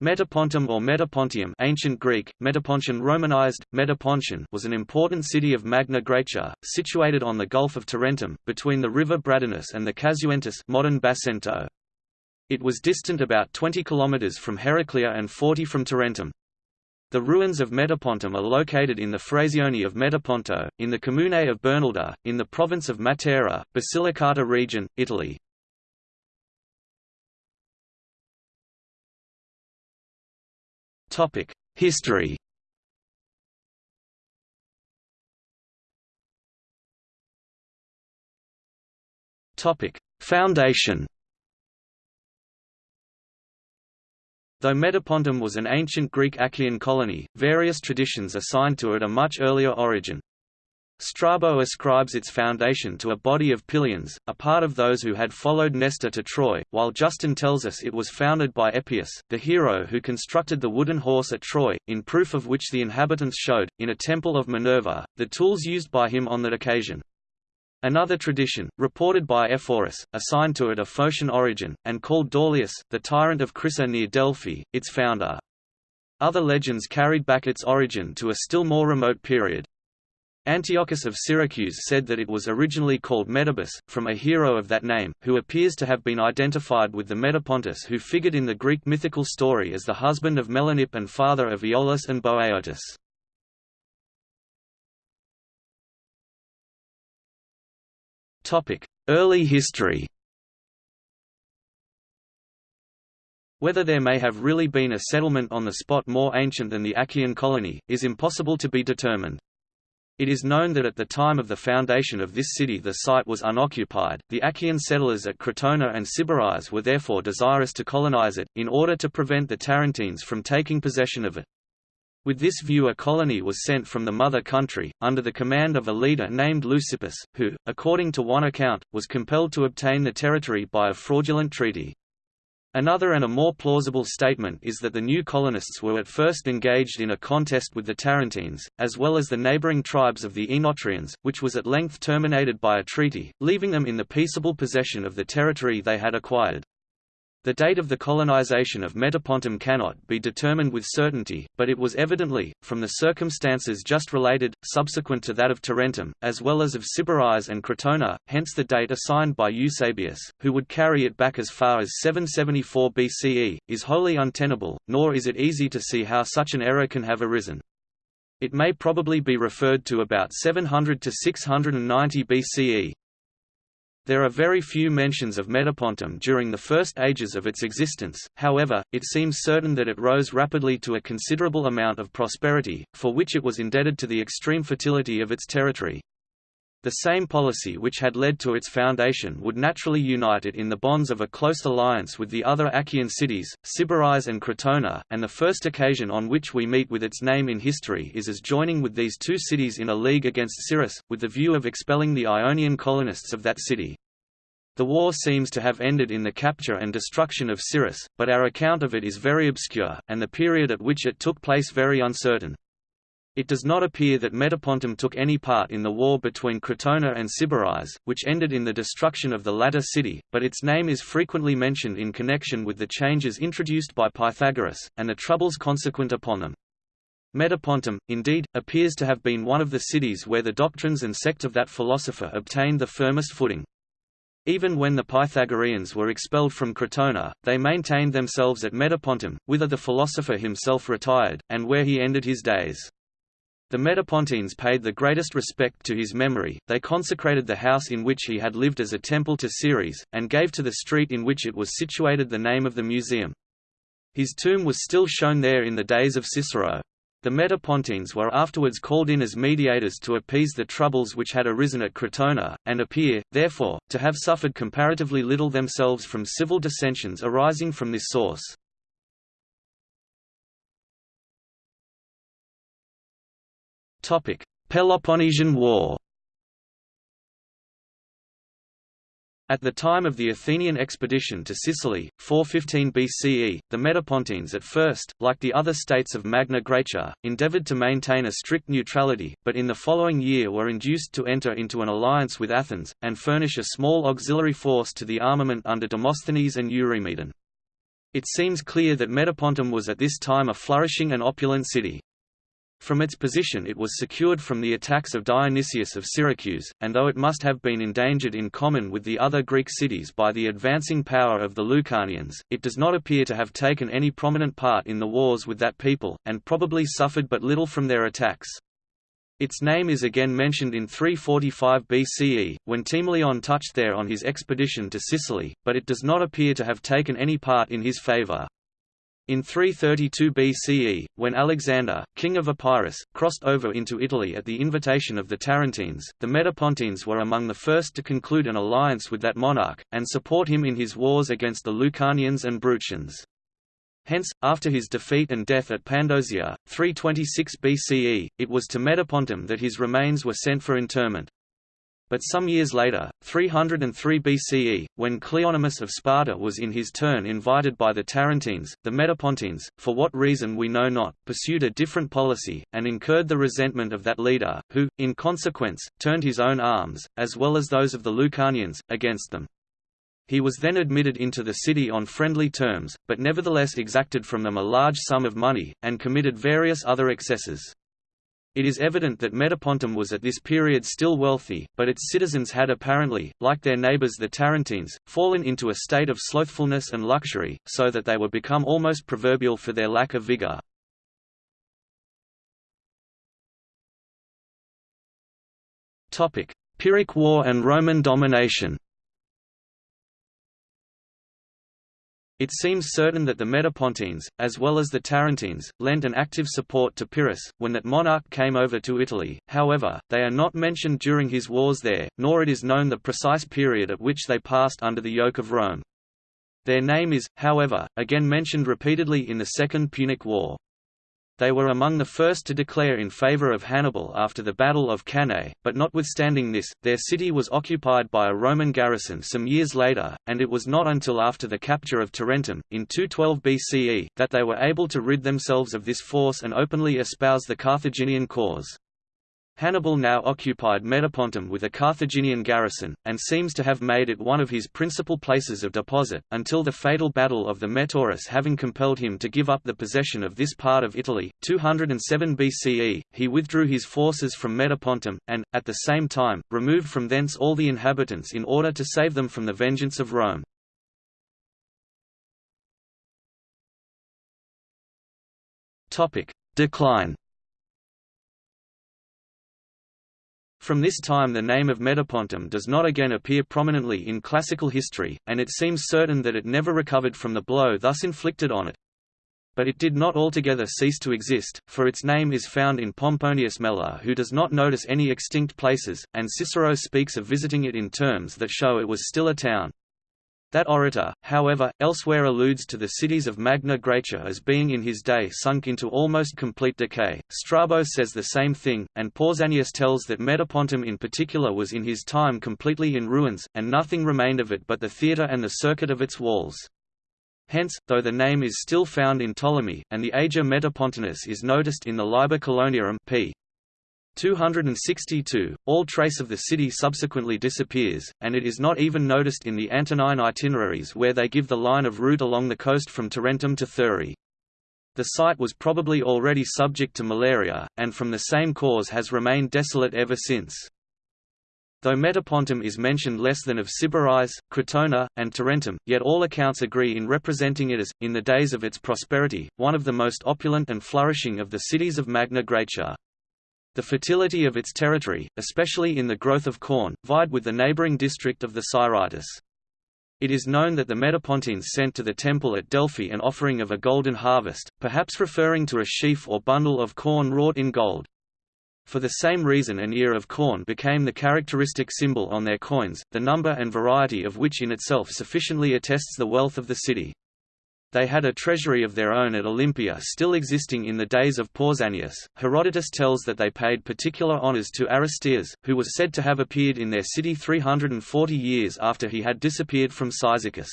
Metapontum or Metapontium ancient Greek, Metapontion Romanized, Metapontion was an important city of Magna Graecia, situated on the Gulf of Tarentum, between the river Bradanus and the Casuentus modern Basento. It was distant about 20 km from Heraclea and 40 from Tarentum. The ruins of Metapontum are located in the Frazione of Metaponto, in the Comune of Bernalda, in the province of Matera, Basilicata region, Italy. History Foundation Though Metapontum was an ancient Greek Achaean colony, various traditions assigned to it a much earlier origin. Strabo ascribes its foundation to a body of Pylians, a part of those who had followed Nestor to Troy, while Justin tells us it was founded by Epeius, the hero who constructed the wooden horse at Troy, in proof of which the inhabitants showed, in a temple of Minerva, the tools used by him on that occasion. Another tradition, reported by Ephorus, assigned to it a Phocian origin, and called Daulius, the tyrant of Crissa near Delphi, its founder. Other legends carried back its origin to a still more remote period. Antiochus of Syracuse said that it was originally called Metabus, from a hero of that name, who appears to have been identified with the Metapontus who figured in the Greek mythical story as the husband of Melanippe and father of Aeolus and Boeotus. Early history Whether there may have really been a settlement on the spot more ancient than the Achaean colony, is impossible to be determined. It is known that at the time of the foundation of this city the site was unoccupied. The Achaean settlers at Crotona and Sybaris were therefore desirous to colonize it, in order to prevent the Tarentines from taking possession of it. With this view a colony was sent from the mother country, under the command of a leader named Leucippus, who, according to one account, was compelled to obtain the territory by a fraudulent treaty. Another and a more plausible statement is that the new colonists were at first engaged in a contest with the Tarentines, as well as the neighbouring tribes of the Oenotrians, which was at length terminated by a treaty, leaving them in the peaceable possession of the territory they had acquired. The date of the colonization of Metapontum cannot be determined with certainty, but it was evidently, from the circumstances just related, subsequent to that of Tarentum, as well as of Sybaris and Crotona, hence the date assigned by Eusebius, who would carry it back as far as 774 BCE, is wholly untenable, nor is it easy to see how such an error can have arisen. It may probably be referred to about 700 to 690 BCE. There are very few mentions of Metapontum during the first ages of its existence, however, it seems certain that it rose rapidly to a considerable amount of prosperity, for which it was indebted to the extreme fertility of its territory. The same policy which had led to its foundation would naturally unite it in the bonds of a close alliance with the other Achaean cities, Sybaris and Crotona, and the first occasion on which we meet with its name in history is as joining with these two cities in a league against Siris, with the view of expelling the Ionian colonists of that city. The war seems to have ended in the capture and destruction of Siris, but our account of it is very obscure, and the period at which it took place very uncertain. It does not appear that Metapontum took any part in the war between Crotona and Sybaris, which ended in the destruction of the latter city, but its name is frequently mentioned in connection with the changes introduced by Pythagoras, and the troubles consequent upon them. Metapontum, indeed, appears to have been one of the cities where the doctrines and sect of that philosopher obtained the firmest footing. Even when the Pythagoreans were expelled from Crotona, they maintained themselves at Metapontum, whither the philosopher himself retired, and where he ended his days. The Metapontines paid the greatest respect to his memory, they consecrated the house in which he had lived as a temple to Ceres, and gave to the street in which it was situated the name of the museum. His tomb was still shown there in the days of Cicero. The Metapontines were afterwards called in as mediators to appease the troubles which had arisen at Crotona, and appear, therefore, to have suffered comparatively little themselves from civil dissensions arising from this source. Peloponnesian War At the time of the Athenian expedition to Sicily, 415 BCE, the Metapontines at first, like the other states of Magna Graecia, endeavoured to maintain a strict neutrality, but in the following year were induced to enter into an alliance with Athens, and furnish a small auxiliary force to the armament under Demosthenes and Eurymedon. It seems clear that Metapontum was at this time a flourishing and opulent city. From its position it was secured from the attacks of Dionysius of Syracuse, and though it must have been endangered in common with the other Greek cities by the advancing power of the Lucanians, it does not appear to have taken any prominent part in the wars with that people, and probably suffered but little from their attacks. Its name is again mentioned in 345 BCE, when Timoleon touched there on his expedition to Sicily, but it does not appear to have taken any part in his favour. In 332 BCE, when Alexander, king of Epirus, crossed over into Italy at the invitation of the Tarentines, the Metapontines were among the first to conclude an alliance with that monarch, and support him in his wars against the Lucanians and Bruttians. Hence, after his defeat and death at Pandosia, 326 BCE, it was to Metapontum that his remains were sent for interment. But some years later, 303 BCE, when Cleonymus of Sparta was in his turn invited by the Tarentines, the Metapontines, for what reason we know not, pursued a different policy, and incurred the resentment of that leader, who, in consequence, turned his own arms, as well as those of the Lucanians, against them. He was then admitted into the city on friendly terms, but nevertheless exacted from them a large sum of money, and committed various other excesses. It is evident that Metapontum was at this period still wealthy, but its citizens had apparently, like their neighbours the Tarentines, fallen into a state of slothfulness and luxury, so that they were become almost proverbial for their lack of vigour. Pyrrhic War and Roman domination It seems certain that the Metapontines, as well as the Tarentines, lent an active support to Pyrrhus, when that monarch came over to Italy, however, they are not mentioned during his wars there, nor it is known the precise period at which they passed under the yoke of Rome. Their name is, however, again mentioned repeatedly in the Second Punic War. They were among the first to declare in favour of Hannibal after the Battle of Cannae, but notwithstanding this, their city was occupied by a Roman garrison some years later, and it was not until after the capture of Tarentum, in 212 BCE, that they were able to rid themselves of this force and openly espouse the Carthaginian cause. Hannibal now occupied Metapontum with a Carthaginian garrison, and seems to have made it one of his principal places of deposit, until the fatal Battle of the Metaurus having compelled him to give up the possession of this part of Italy. 207 BCE, he withdrew his forces from Metapontum, and, at the same time, removed from thence all the inhabitants in order to save them from the vengeance of Rome. Decline From this time the name of Metapontum does not again appear prominently in classical history, and it seems certain that it never recovered from the blow thus inflicted on it. But it did not altogether cease to exist, for its name is found in Pomponius Mela who does not notice any extinct places, and Cicero speaks of visiting it in terms that show it was still a town. That orator, however, elsewhere alludes to the cities of Magna Graecia as being in his day sunk into almost complete decay. Strabo says the same thing, and Pausanias tells that Metapontum in particular was in his time completely in ruins, and nothing remained of it but the theatre and the circuit of its walls. Hence, though the name is still found in Ptolemy, and the Ager Metapontinus is noticed in the Liber Coloniarum p. 262, all trace of the city subsequently disappears, and it is not even noticed in the Antonine itineraries where they give the line of route along the coast from Tarentum to Thurii. The site was probably already subject to malaria, and from the same cause has remained desolate ever since. Though Metapontum is mentioned less than of Sybaris, Crotona, and Tarentum, yet all accounts agree in representing it as, in the days of its prosperity, one of the most opulent and flourishing of the cities of Magna Graecia. The fertility of its territory, especially in the growth of corn, vied with the neighboring district of the Siritis. It is known that the Metapontines sent to the temple at Delphi an offering of a golden harvest, perhaps referring to a sheaf or bundle of corn wrought in gold. For the same reason an ear of corn became the characteristic symbol on their coins, the number and variety of which in itself sufficiently attests the wealth of the city. They had a treasury of their own at Olympia still existing in the days of Pausanias. Herodotus tells that they paid particular honors to Aristeas, who was said to have appeared in their city 340 years after he had disappeared from Cyzicus.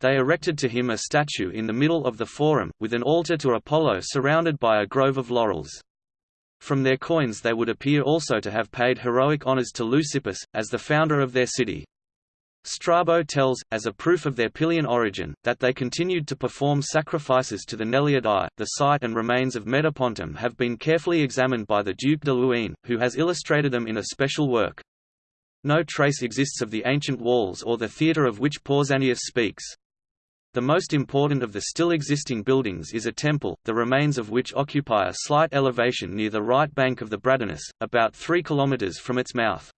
They erected to him a statue in the middle of the forum, with an altar to Apollo surrounded by a grove of laurels. From their coins they would appear also to have paid heroic honors to Leucippus, as the founder of their city. Strabo tells, as a proof of their Pylian origin, that they continued to perform sacrifices to the Neleidae. The site and remains of Metapontum have been carefully examined by the Duke de Luynes, who has illustrated them in a special work. No trace exists of the ancient walls or the theatre of which Pausanias speaks. The most important of the still existing buildings is a temple, the remains of which occupy a slight elevation near the right bank of the Bradanus, about 3 km from its mouth.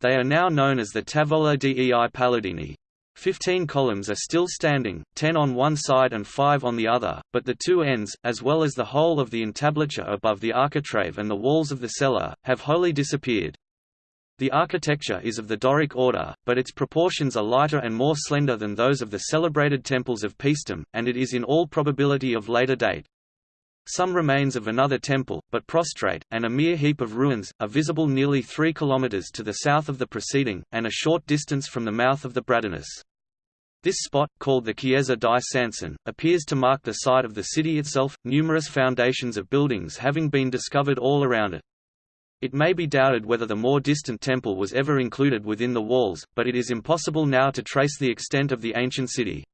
They are now known as the Tavola dei Palladini. Fifteen columns are still standing, ten on one side and five on the other, but the two ends, as well as the whole of the entablature above the architrave and the walls of the cella, have wholly disappeared. The architecture is of the Doric order, but its proportions are lighter and more slender than those of the celebrated temples of Paestum, and it is in all probability of later date. Some remains of another temple, but prostrate, and a mere heap of ruins, are visible nearly 3 km to the south of the preceding, and a short distance from the mouth of the Bradanus. This spot, called the Chiesa di Sanson, appears to mark the site of the city itself, numerous foundations of buildings having been discovered all around it. It may be doubted whether the more distant temple was ever included within the walls, but it is impossible now to trace the extent of the ancient city.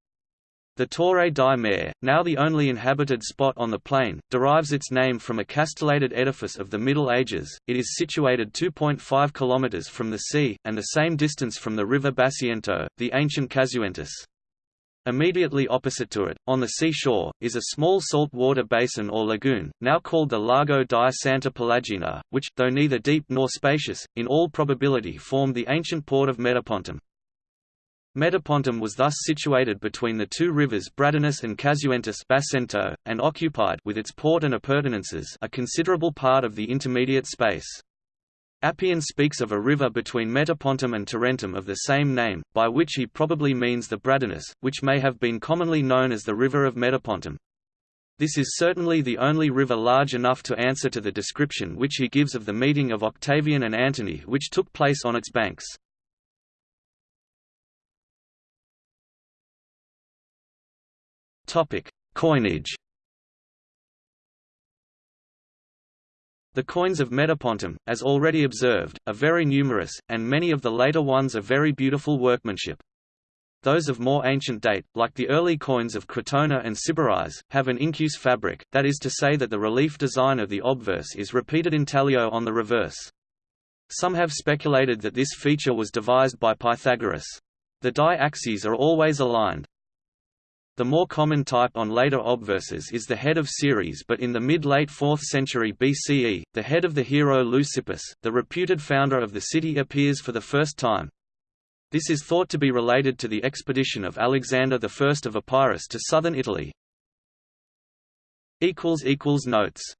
The Torre di Mare, now the only inhabited spot on the plain, derives its name from a castellated edifice of the Middle Ages. It is situated 2.5 km from the sea, and the same distance from the river Basiento, the ancient Casuentus. Immediately opposite to it, on the seashore, is a small saltwater basin or lagoon, now called the Lago di Santa Pelagina, which, though neither deep nor spacious, in all probability formed the ancient port of Metapontum. Metapontum was thus situated between the two rivers Bradanus and Casuentus Basento, and occupied with its port and appurtenances a considerable part of the intermediate space. Appian speaks of a river between Metapontum and Tarentum of the same name, by which he probably means the Bradanus, which may have been commonly known as the river of Metapontum. This is certainly the only river large enough to answer to the description which he gives of the meeting of Octavian and Antony which took place on its banks. Coinage The coins of Metapontum, as already observed, are very numerous, and many of the later ones are very beautiful workmanship. Those of more ancient date, like the early coins of Crotona and Sybaris, have an incuse fabric, that is to say that the relief design of the obverse is repeated intaglio on the reverse. Some have speculated that this feature was devised by Pythagoras. The die axes are always aligned. The more common type on later obverses is the head of Ceres but in the mid-late 4th century BCE, the head of the hero Leucippus, the reputed founder of the city appears for the first time. This is thought to be related to the expedition of Alexander I of Epirus to southern Italy. Notes